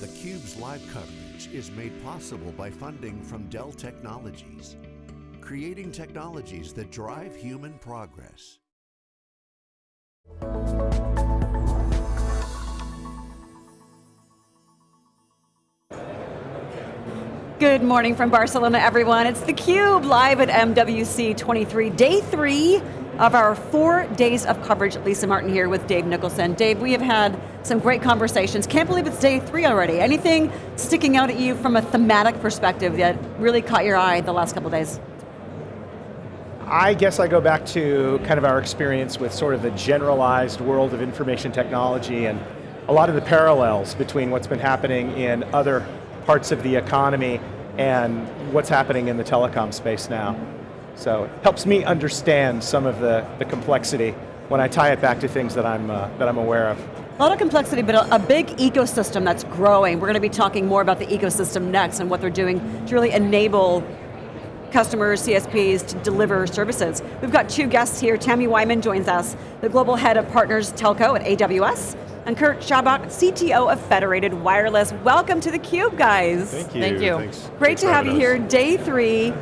theCUBE's live coverage is made possible by funding from Dell Technologies, creating technologies that drive human progress. Good morning from Barcelona, everyone. It's theCUBE, live at MWC 23, day three of our four days of coverage. Lisa Martin here with Dave Nicholson. Dave, we have had some great conversations. Can't believe it's day three already. Anything sticking out at you from a thematic perspective that really caught your eye the last couple days? I guess I go back to kind of our experience with sort of the generalized world of information technology and a lot of the parallels between what's been happening in other parts of the economy and what's happening in the telecom space now. So it helps me understand some of the, the complexity when I tie it back to things that I'm, uh, that I'm aware of. A lot of complexity, but a, a, big ecosystem that's growing. We're going to be talking more about the ecosystem next and what they're doing to really enable customers, CSPs, to deliver services. We've got two guests here. Tammy Wyman joins us, the Global Head of Partners Telco at AWS, and Kurt Schaubach, CTO of Federated Wireless. Welcome to theCUBE, guys. Thank you. Thank you. Thanks. Great Thanks to have you us. here, day three.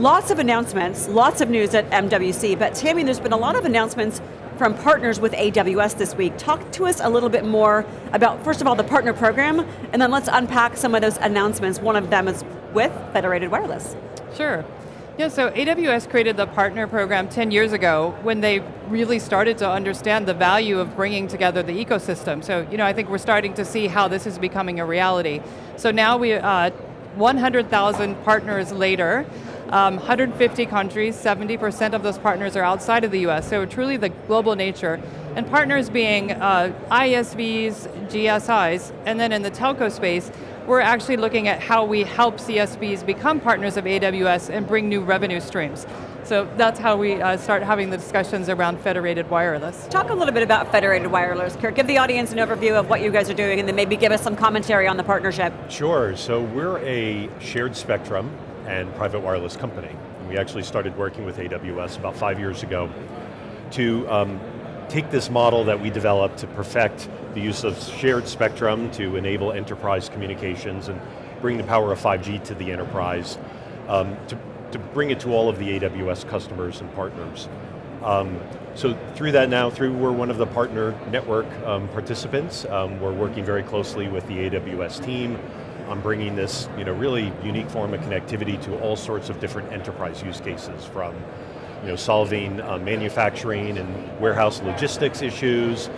Lots of announcements, lots of news at MWC, but Tammy, there's been a lot of announcements from partners with AWS this week. Talk to us a little bit more about, first of all, the partner program, and then let's unpack some of those announcements. One of them is with Federated Wireless. Sure. Yeah, so AWS created the partner program 10 years ago when they really started to understand the value of bringing together the ecosystem. So, you know, I think we're starting to see how this is becoming a reality. So now we, uh, 100,000 partners later, um, 150 countries, 70% of those partners are outside of the US, so truly the global nature. And partners being uh, ISVs, GSIs, and then in the telco space, we're actually looking at how we help CSPs become partners of AWS and bring new revenue streams. So that's how we uh, start having the discussions around federated wireless. Talk a little bit about federated wireless, Kurt. Give the audience an overview of what you guys are doing and then maybe give us some commentary on the partnership. Sure, so we're a shared spectrum and private wireless company. We actually started working with AWS about five years ago to um, take this model that we developed to perfect the use of shared spectrum to enable enterprise communications and bring the power of 5G to the enterprise, um, to, to bring it to all of the AWS customers and partners. Um, so through that now, through we're one of the partner network um, participants. Um, we're working very closely with the AWS team on bringing this you know, really unique form of connectivity to all sorts of different enterprise use cases from you know, solving uh, manufacturing and warehouse logistics issues,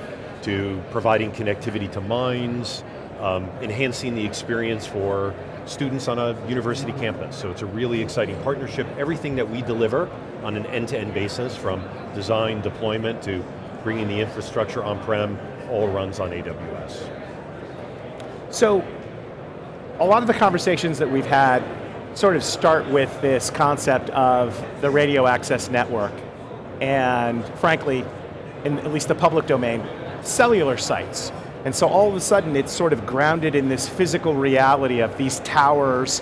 to providing connectivity to mines, um, enhancing the experience for students on a university campus. So it's a really exciting partnership. Everything that we deliver on an end-to-end -end basis from design, deployment, to bringing the infrastructure on-prem, all runs on AWS. So, a lot of the conversations that we've had sort of start with this concept of the radio access network and frankly, in at least the public domain, cellular sites. And so all of a sudden it's sort of grounded in this physical reality of these towers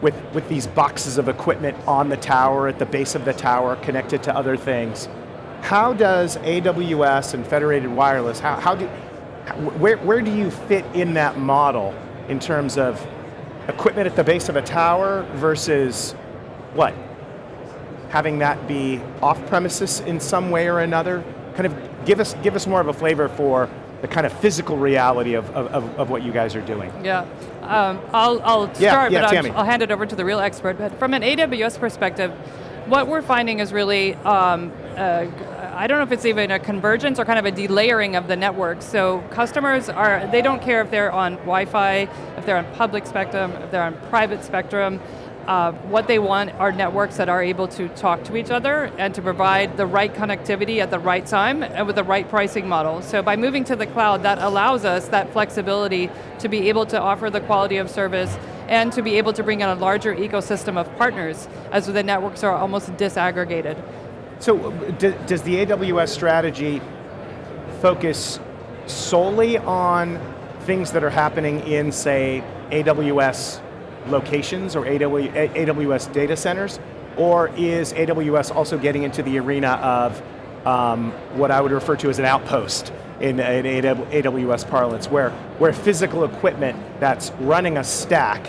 with, with these boxes of equipment on the tower, at the base of the tower, connected to other things. How does AWS and Federated Wireless, how, how do, where, where do you fit in that model in terms of equipment at the base of a tower versus what? Having that be off premises in some way or another? Kind of give us, give us more of a flavor for the kind of physical reality of, of, of what you guys are doing. Yeah, um, I'll, I'll start, yeah, but Tammy. I'll, I'll hand it over to the real expert. But from an AWS perspective, what we're finding is really, um, uh, I don't know if it's even a convergence or kind of a delayering of the network. So customers are, they don't care if they're on Wi-Fi, if they're on public spectrum, if they're on private spectrum. Uh, what they want are networks that are able to talk to each other and to provide the right connectivity at the right time and with the right pricing model. So by moving to the cloud, that allows us that flexibility to be able to offer the quality of service and to be able to bring in a larger ecosystem of partners as the networks are almost disaggregated. So does the AWS strategy focus solely on things that are happening in, say, AWS locations or AWS data centers? Or is AWS also getting into the arena of um, what I would refer to as an outpost in, in AWS parlance, where, where physical equipment that's running a stack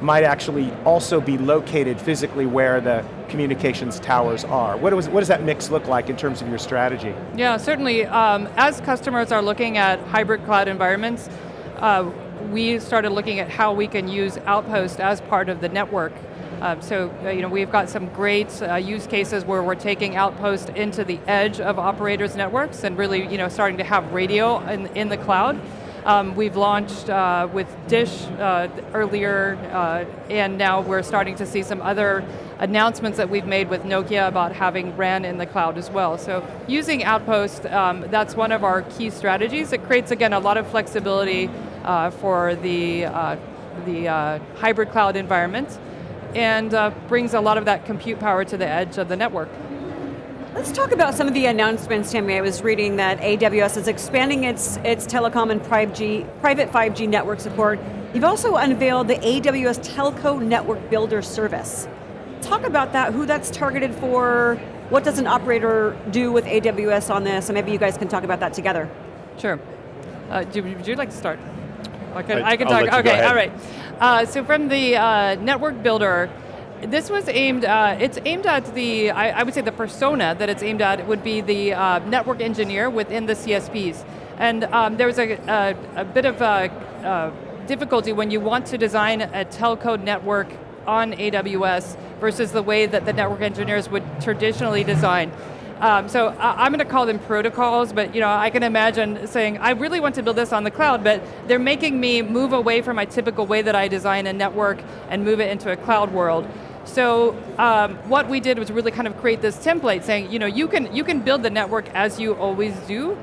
might actually also be located physically where the communications towers are. What, was, what does that mix look like in terms of your strategy? Yeah, certainly. Um, as customers are looking at hybrid cloud environments, uh, we started looking at how we can use Outpost as part of the network. Um, so uh, you know, we've got some great uh, use cases where we're taking Outpost into the edge of operators' networks and really you know, starting to have radio in, in the cloud. Um, we've launched uh, with Dish uh, earlier, uh, and now we're starting to see some other announcements that we've made with Nokia about having RAN in the cloud as well. So using Outpost, um, that's one of our key strategies. It creates, again, a lot of flexibility uh, for the, uh, the hybrid cloud environment, and brings a lot of that compute power to the edge of the network. Let's talk about some of the announcements, Tammy. I was reading that AWS is expanding its, its telecom and 5G, private 5G network support. You've also unveiled the AWS Telco Network Builder service. Talk about that, who that's targeted for, what does an operator do with AWS on this, and maybe you guys can talk about that together. Sure. Uh, do, would you like to start? I can, I, I can talk, okay, all right. Uh, so from the uh, network builder, this was aimed, uh, it's aimed at the, I, I, would say the persona that it's aimed at would be the uh, network engineer within the CSPs. And um, there was a, a, a, bit of a, uh, difficulty when you want to design a telco network on AWS versus the way that the network engineers would traditionally design. Um, so I'm going to call them protocols, but you know, I can imagine saying, I really want to build this on the cloud, but they're making me move away from my typical way that I design a network and move it into a cloud world. So um, what we did was really kind of create this template saying, you know, you can, you can build the network as you always do,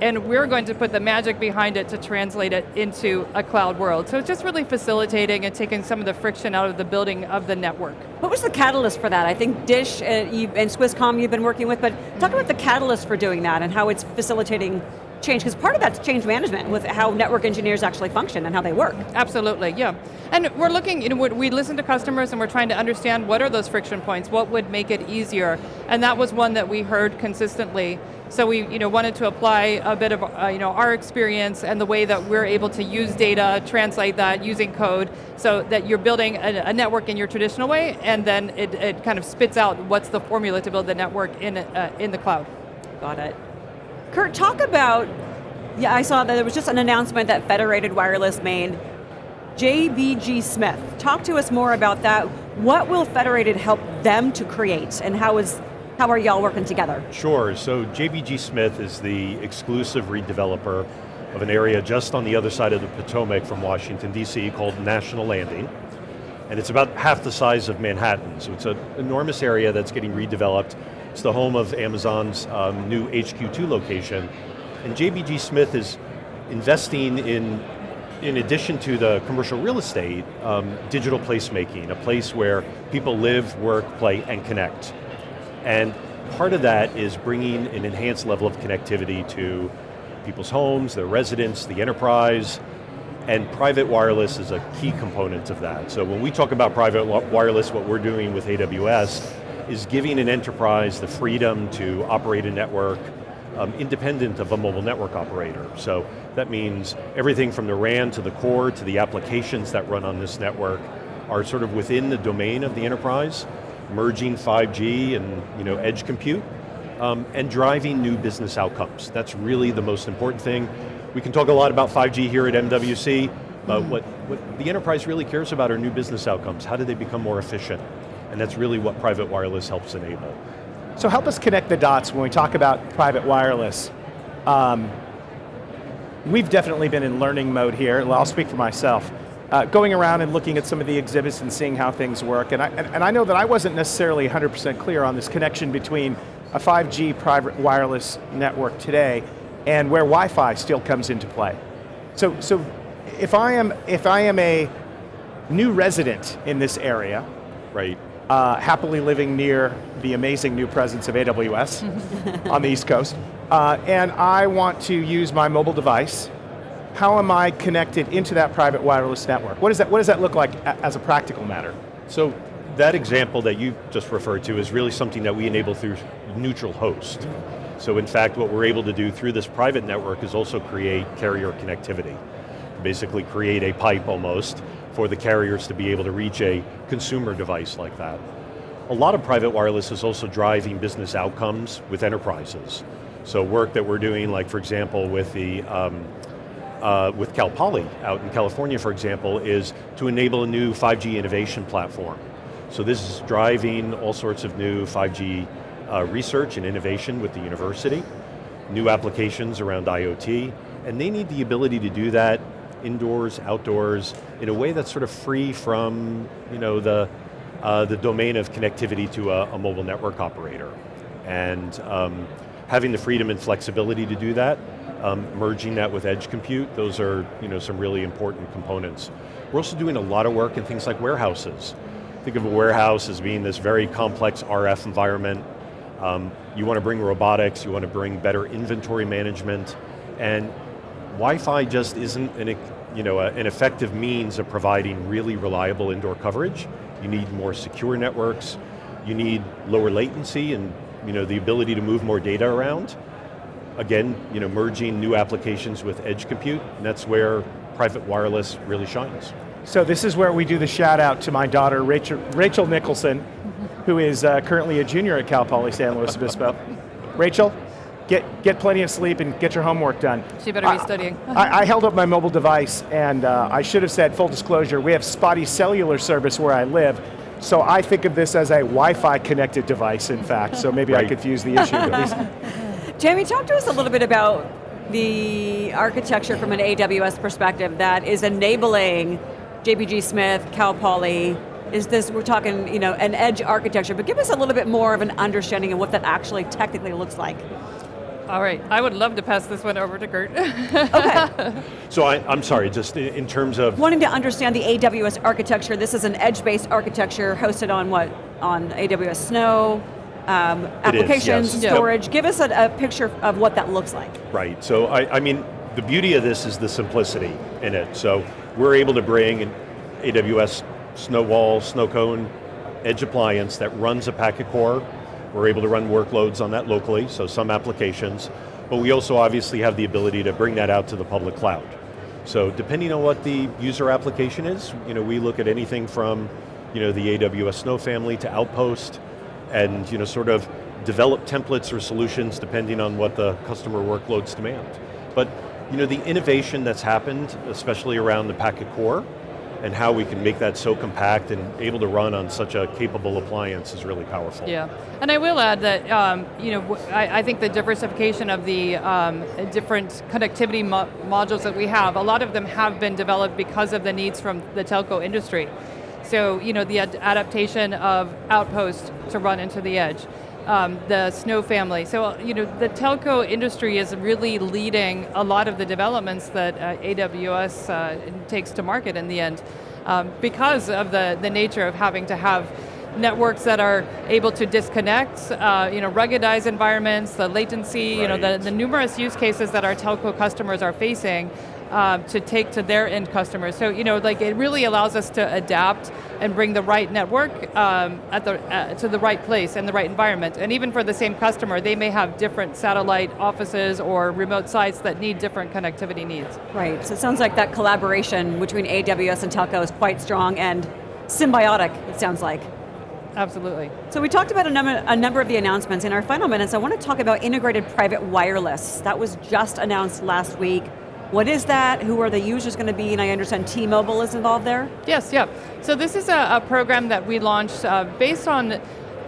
and we're going to put the magic behind it to translate it into a cloud world. So it's just really facilitating and taking some of the friction out of the building of the network. What was the catalyst for that? I think Dish uh, and Swisscom you've been working with, but talk about the catalyst for doing that and how it's facilitating change, because part of that's change management with how network engineers actually function and how they work. Absolutely, yeah. And we're looking, you know, we listen to customers and we're trying to understand what are those friction points, what would make it easier, and that was one that we heard consistently. So we you know, wanted to apply a bit of uh, you know, our experience and the way that we're able to use data, translate that using code, so that you're building a, a network in your traditional way, and then it, it, kind of spits out what's the formula to build the network in, uh, in the cloud. Got it. Kurt, talk about, yeah, I saw that there was just an announcement that Federated Wireless made. JBG Smith, talk to us more about that. What will Federated help them to create and how is how are y'all working together? Sure, so JBG Smith is the exclusive redeveloper of an area just on the other side of the Potomac from Washington, D.C. called National Landing. And it's about half the size of Manhattan, so it's an enormous area that's getting redeveloped it's the home of Amazon's um, new HQ2 location. And JBG Smith is investing in, in addition to the commercial real estate, um, digital placemaking, a place where people live, work, play, and connect. And part of that is bringing an enhanced level of connectivity to people's homes, their residents, the enterprise, and private wireless is a key component of that. So when we talk about private wireless, what we're doing with AWS is giving an enterprise the freedom to operate a network um, independent of a mobile network operator. So that means everything from the RAN to the core to the applications that run on this network are sort of within the domain of the enterprise, merging 5G and you know, edge compute, um, and driving new business outcomes. That's really the most important thing. We can talk a lot about 5G here at MWC, but mm -hmm. what, what the enterprise really cares about are new business outcomes. How do they become more efficient? And that's really what private wireless helps enable. So help us connect the dots when we talk about private wireless. Um, we've definitely been in learning mode here, I'll speak for myself. Uh, going around and looking at some of the exhibits and seeing how things work, and I, and, and I know that I wasn't necessarily 100% clear on this connection between a 5G private wireless network today and where Wi-Fi still comes into play. So, so if I am, if I am a new resident in this area, right uh, happily living near the amazing new presence of AWS on the East Coast, uh, and I want to use my mobile device, how am I connected into that private wireless network? What, does that, what does that look like as a practical matter? So that example that you just referred to is really something that we enable through neutral host. So in fact, what we're able to do through this private network is also create carrier connectivity. Basically create a pipe almost for the carriers to be able to reach a consumer device like that. A lot of private wireless is also driving business outcomes with enterprises. So work that we're doing, like for example, with the um, uh, with Cal Poly out in California, for example, is to enable a new 5G innovation platform. So this is driving all sorts of new 5G uh, research and innovation with the university, new applications around IoT, and they need the ability to do that indoors, outdoors, in a way that's sort of free from you know, the, uh, the domain of connectivity to a, a mobile network operator. And um, having the freedom and flexibility to do that, um, merging that with edge compute, those are you know, some really important components. We're also doing a lot of work in things like warehouses. Think of a warehouse as being this very complex RF environment. Um, you want to bring robotics, you want to bring better inventory management, and Wi-Fi just isn't an, you know, a, an effective means of providing really reliable indoor coverage. You need more secure networks, you need lower latency and you know, the ability to move more data around. Again, you know, merging new applications with edge compute, and that's where private wireless really shines. So this is where we do the shout out to my daughter, Rachel, Rachel Nicholson, who is uh, currently a junior at Cal Poly San Luis Obispo. Rachel, get, get plenty of sleep and get your homework done. She better be studying. I, I, held up my mobile device and uh, I should have said, full disclosure, we have spotty cellular service where I live, so I think of this as a Wi-Fi connected device, in fact, so maybe right. I confuse the issue. Jamie, talk to us a little bit about the architecture from an AWS perspective that is enabling JBG Smith, Cal Poly, is this, we're talking, you know, an edge architecture, but give us a little bit more of an understanding of what that actually technically looks like. All right, I would love to pass this one over to Kurt. okay. So I, am sorry, just in terms of... Wanting to understand the AWS architecture, this is an edge-based architecture hosted on what? On AWS Snow, um, applications, is, yes. storage. Give us a, a, picture of what that looks like. Right, so I, I mean, the beauty of this is the simplicity in it. So we're able to bring an AWS Snowball, Snowcone, edge appliance that runs a packet core. We're able to run workloads on that locally, so some applications, but we also obviously have the ability to bring that out to the public cloud. So depending on what the user application is, you know, we look at anything from you know, the AWS Snow family to Outpost, and you know, sort of develop templates or solutions depending on what the customer workloads demand. But you know, the innovation that's happened, especially around the packet core, and how we can make that so compact and able to run on such a capable appliance is really powerful. Yeah, and I will add that, um, you know, I, I, think the diversification of the um, different connectivity mo modules that we have, a lot of them have been developed because of the needs from the telco industry. So, you know, the ad adaptation of Outpost to run into the edge, um, the Snow family. So, you know, the telco industry is really leading a lot of the developments that uh, AWS uh, takes to market in the end um, because of the, the nature of having to have networks that are able to disconnect, uh, you know, ruggedized environments, the latency, right. you know, the, the numerous use cases that our telco customers are facing um, to take to their end customers. So, you know, like it really allows us to adapt and bring the right network um, at the, uh, to the right place and the right environment. And even for the same customer, they may have different satellite offices or remote sites that need different connectivity needs. Right, so it sounds like that collaboration between AWS and telco is quite strong and symbiotic, it sounds like. Absolutely. So we talked about a number, a number of the announcements. In our final minutes, I want to talk about integrated private wireless. That was just announced last week. What is that? Who are the users going to be? And I understand T-Mobile is involved there? Yes, yeah. So this is a, a program that we launched uh, based on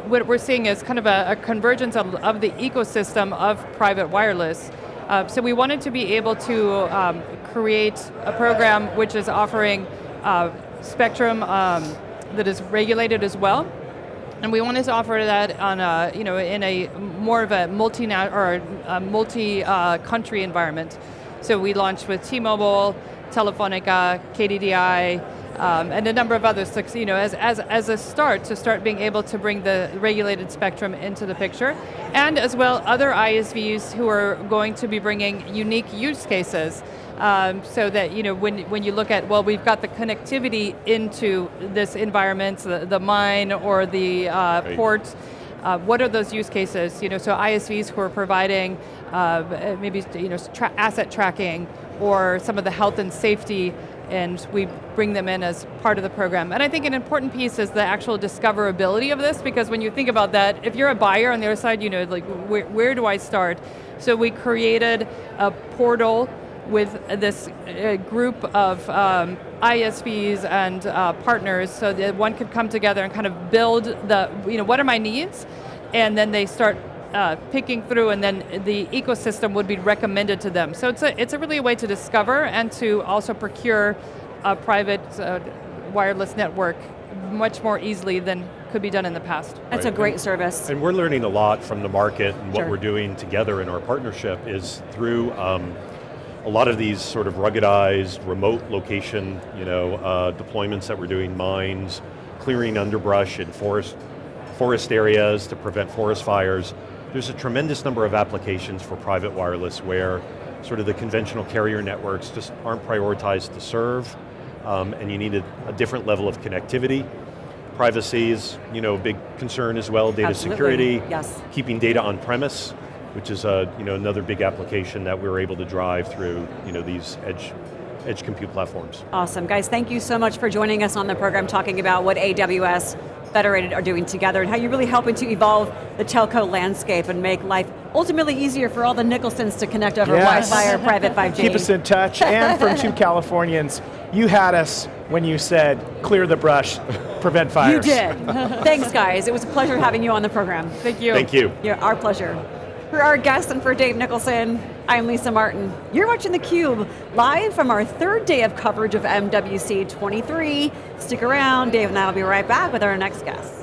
what we're seeing is kind of a, a convergence of, of, the ecosystem of private wireless. Uh, so we wanted to be able to um, create a program which is offering uh, spectrum um, that is regulated as well. And we wanted to offer that on a, you know, in a more of a multi multi-country uh, environment. So we launched with T-Mobile, Telefonica, KDDI, um, and a number of others, you know, as, as, as a start to start being able to bring the regulated spectrum into the picture, and as well other ISVs who are going to be bringing unique use cases. Um, so that you know when when you look at well we've got the connectivity into this environment the, the mine or the uh, port uh, what are those use cases? You know, so ISVs who are providing uh, maybe you know, tra asset tracking or some of the health and safety and we bring them in as part of the program. And I think an important piece is the actual discoverability of this because when you think about that, if you're a buyer on the other side, you know, like where, where do I start? So we created a portal with this uh, group of um, ISVs and uh, partners so that one could come together and kind of build the, you know, what are my needs? And then they start uh, picking through and then the ecosystem would be recommended to them. So it's a, it's a really a way to discover and to also procure a private uh, wireless network much more easily than could be done in the past. That's right. a great service. And we're learning a lot from the market and what we're doing together in our partnership is through um, a lot of these sort of ruggedized, remote location you know, uh, deployments that we're doing, mines, clearing underbrush in forest, forest areas to prevent forest fires. There's a tremendous number of applications for private wireless where sort of the conventional carrier networks just aren't prioritized to serve, um, and you need a, a, different level of connectivity. Privacy is you know, a big concern as well, data Absolutely. security, yes. keeping data on premise, which is a, you know, another big application that we're able to drive through you know, these edge, edge compute platforms. Awesome, guys, thank you so much for joining us on the program talking about what AWS Federated are doing together and how you're really helping to evolve the telco landscape and make life ultimately easier for all the Nicholsons to connect over yes. Wi-Fi or private 5G. Keep us in touch, and from two Californians, you had us when you said, clear the brush, prevent fires. You did. Thanks guys, it was a pleasure having you on the program. Thank you. Thank you. Yeah, our pleasure. For our guests and for Dave Nicholson, I'm Lisa Martin. You're watching theCUBE, live from our third day of coverage of MWC 23. Stick around, Dave and I will be right back with our next guest.